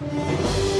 Música